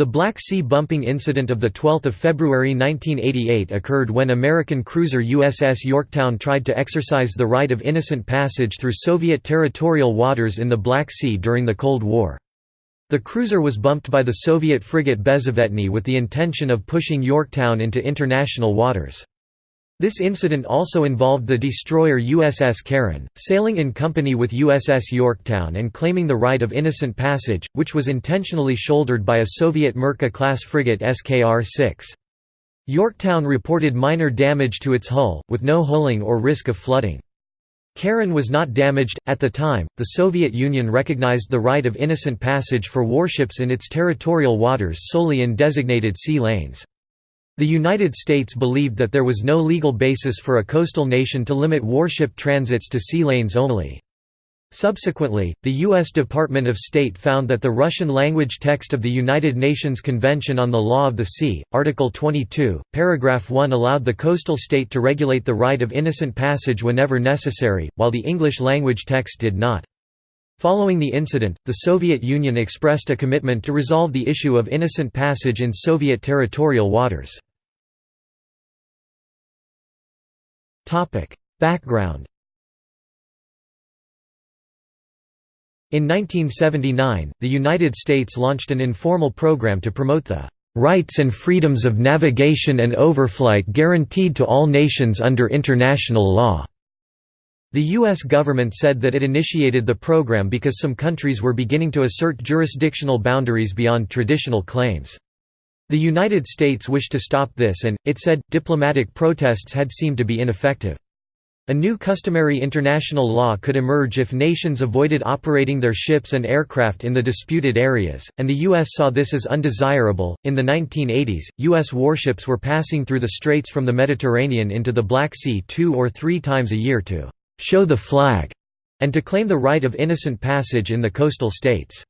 The Black Sea bumping incident of 12 February 1988 occurred when American cruiser USS Yorktown tried to exercise the right of innocent passage through Soviet territorial waters in the Black Sea during the Cold War. The cruiser was bumped by the Soviet frigate Bezzavetny with the intention of pushing Yorktown into international waters. This incident also involved the destroyer USS Caron, sailing in company with USS Yorktown and claiming the right of innocent passage, which was intentionally shouldered by a Soviet Mirka-class frigate SKR-6. Yorktown reported minor damage to its hull, with no hulling or risk of flooding. Caron was not damaged. At the time, the Soviet Union recognized the right of innocent passage for warships in its territorial waters solely in designated sea lanes. The United States believed that there was no legal basis for a coastal nation to limit warship transits to sea lanes only. Subsequently, the U.S. Department of State found that the Russian-language text of the United Nations Convention on the Law of the Sea, Article 22, paragraph 1 allowed the coastal state to regulate the right of innocent passage whenever necessary, while the English-language text did not. Following the incident, the Soviet Union expressed a commitment to resolve the issue of innocent passage in Soviet territorial waters. Background In 1979, the United States launched an informal program to promote the "...rights and freedoms of navigation and overflight guaranteed to all nations under international law." The U.S. government said that it initiated the program because some countries were beginning to assert jurisdictional boundaries beyond traditional claims. The United States wished to stop this and, it said, diplomatic protests had seemed to be ineffective. A new customary international law could emerge if nations avoided operating their ships and aircraft in the disputed areas, and the U.S. saw this as undesirable. In the 1980s, U.S. warships were passing through the straits from the Mediterranean into the Black Sea two or three times a year to show the flag and to claim the right of innocent passage in the coastal states.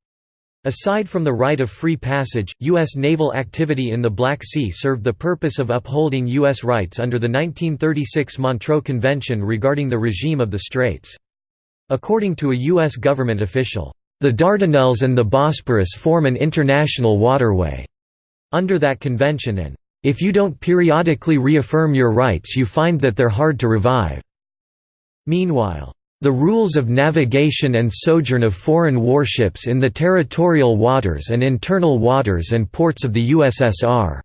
Aside from the right of free passage, U.S. naval activity in the Black Sea served the purpose of upholding U.S. rights under the 1936 Montreux Convention regarding the regime of the Straits. According to a U.S. government official, "...the Dardanelles and the Bosporus form an international waterway." Under that convention and, "...if you don't periodically reaffirm your rights you find that they're hard to revive." Meanwhile, the rules of navigation and sojourn of foreign warships in the territorial waters and internal waters and ports of the USSR.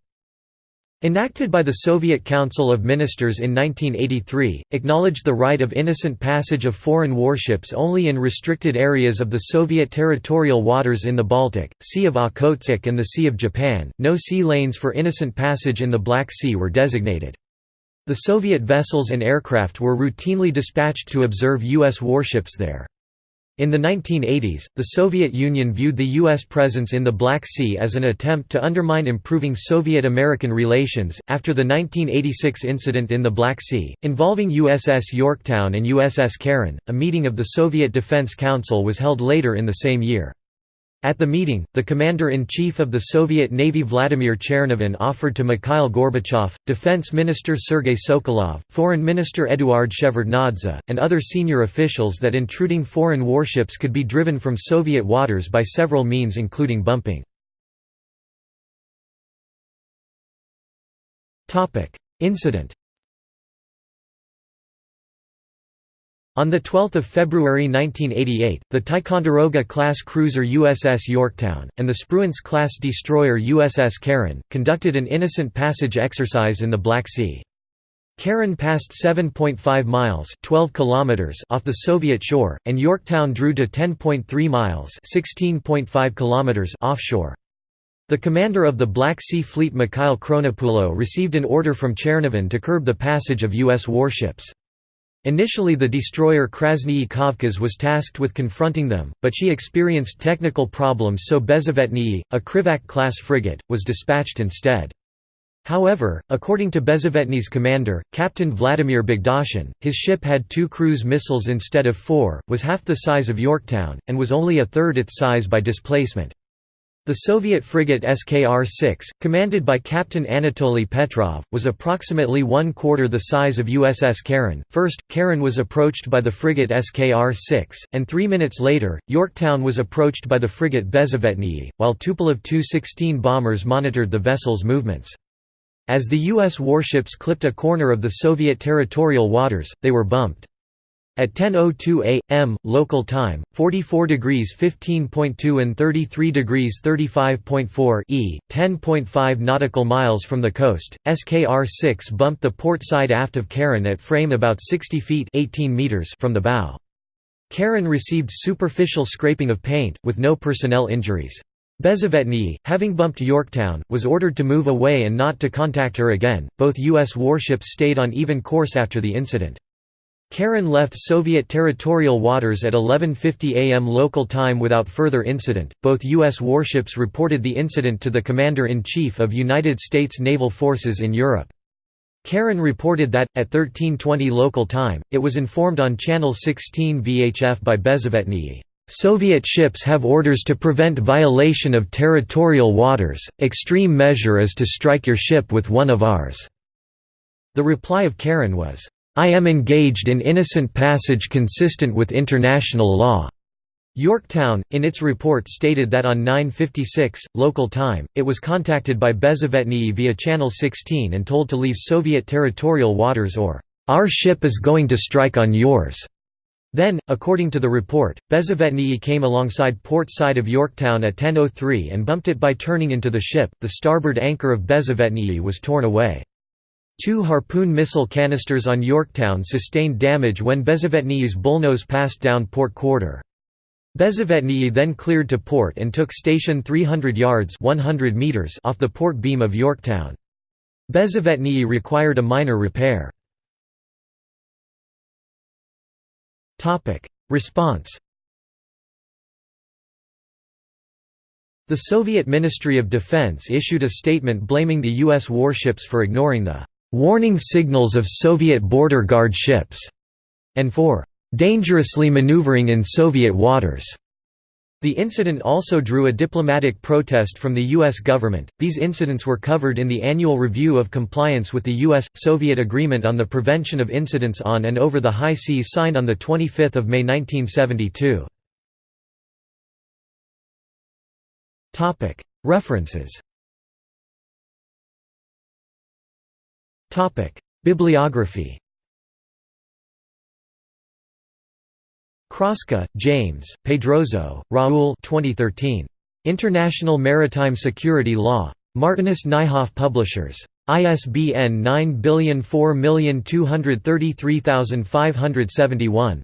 Enacted by the Soviet Council of Ministers in 1983, acknowledged the right of innocent passage of foreign warships only in restricted areas of the Soviet territorial waters in the Baltic, Sea of Okhotsk and the Sea of Japan. No sea lanes for innocent passage in the Black Sea were designated. The Soviet vessels and aircraft were routinely dispatched to observe U.S. warships there. In the 1980s, the Soviet Union viewed the U.S. presence in the Black Sea as an attempt to undermine improving Soviet-American relations. After the 1986 incident in the Black Sea, involving USS Yorktown and USS Caron, a meeting of the Soviet Defense Council was held later in the same year. At the meeting, the commander-in-chief of the Soviet Navy Vladimir Chernavin offered to Mikhail Gorbachev, Defense Minister Sergei Sokolov, Foreign Minister Eduard Shevardnadze, and other senior officials that intruding foreign warships could be driven from Soviet waters by several means including bumping. Incident On 12 February 1988, the Ticonderoga-class cruiser USS Yorktown, and the Spruance-class destroyer USS Caron, conducted an innocent passage exercise in the Black Sea. Caron passed 7.5 miles 12 kilometers off the Soviet shore, and Yorktown drew to 10.3 miles 16.5 kilometers offshore. The commander of the Black Sea Fleet Mikhail Khronopulo received an order from Chernavin to curb the passage of U.S. warships. Initially the destroyer Krasnyi Kavkaz was tasked with confronting them, but she experienced technical problems so Bezzavetny, a Krivak-class frigate, was dispatched instead. However, according to Bezzavetny's commander, Captain Vladimir Bogdashin, his ship had two cruise missiles instead of four, was half the size of Yorktown, and was only a third its size by displacement. The Soviet frigate SKR-6, commanded by Captain Anatoly Petrov, was approximately one-quarter the size of USS Caron. First, Caron was approached by the frigate SKR-6, and three minutes later, Yorktown was approached by the frigate Bezzavetny, while Tupolev Tu-16 bombers monitored the vessel's movements. As the U.S. warships clipped a corner of the Soviet territorial waters, they were bumped. At 10:02 a.m. local time, 44 degrees 15.2 and 33 degrees 35.4 e, 10.5 nautical miles from the coast, SKR-6 bumped the port side aft of Caron at frame about 60 feet 18 meters from the bow. Caron received superficial scraping of paint, with no personnel injuries. Bezzavetny, having bumped Yorktown, was ordered to move away and not to contact her again. Both U.S. warships stayed on even course after the incident. Caron left Soviet territorial waters at 11.50 am local time without further incident. Both U.S. warships reported the incident to the Commander-in-Chief of United States Naval Forces in Europe. Caron reported that, at 13.20 local time, it was informed on Channel 16 VHF by Bezzavetny. Soviet ships have orders to prevent violation of territorial waters, extreme measure is to strike your ship with one of ours." The reply of Caron was, I am engaged in innocent passage consistent with international law." Yorktown, in its report stated that on 9.56, local time, it was contacted by Bezzavetny via Channel 16 and told to leave Soviet territorial waters or, "'Our ship is going to strike on yours'." Then, according to the report, Bezzavetny came alongside port side of Yorktown at 10.03 and bumped it by turning into the ship. The starboard anchor of Bezzavetny was torn away. Two Harpoon missile canisters on Yorktown sustained damage when Bezzavetny's bullnose passed down port quarter. Bezzavetny then cleared to port and took station 300 yards 100 meters off the port beam of Yorktown. Bezzavetny required a minor repair. Response The Soviet Ministry of Defense issued a statement blaming the U.S. warships for ignoring the warning signals of Soviet border guard ships, and for dangerously maneuvering in Soviet waters. The incident also drew a diplomatic protest from the U.S. government. These incidents were covered in the annual review of compliance with the U.S. Soviet Agreement on the Prevention of Incidents on and Over the High Seas signed on 25 May 1972. References Bibliography Kraska, James, Pedrozo, Raul 2013. International Maritime Security Law. Martinus Nijhoff Publishers. ISBN 9004233571.